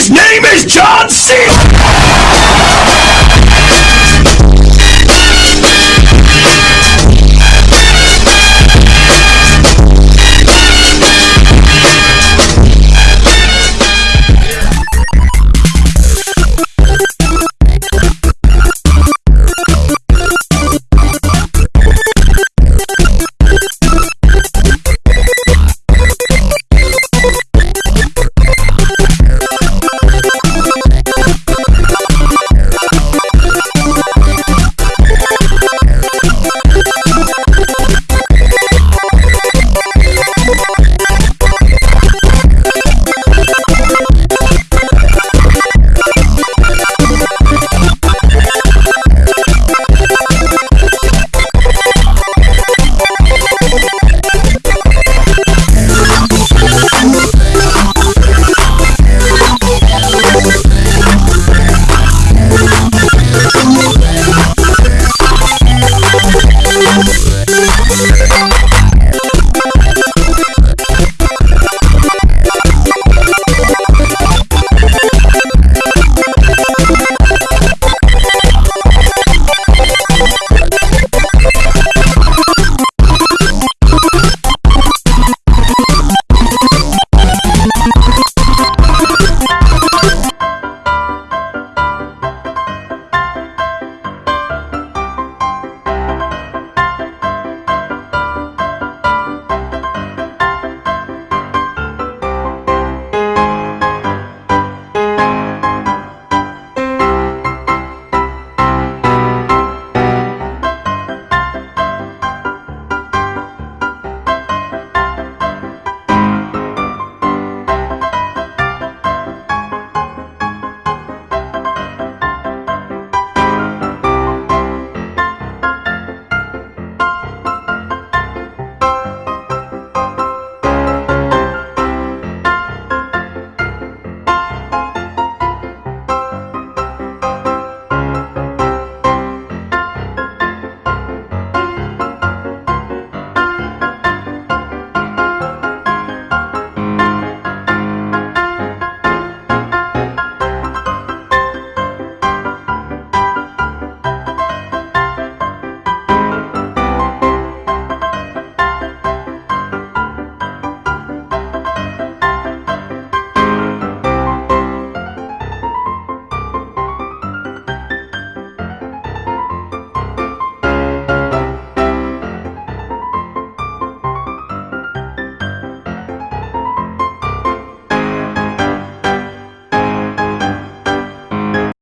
His name is John Cena!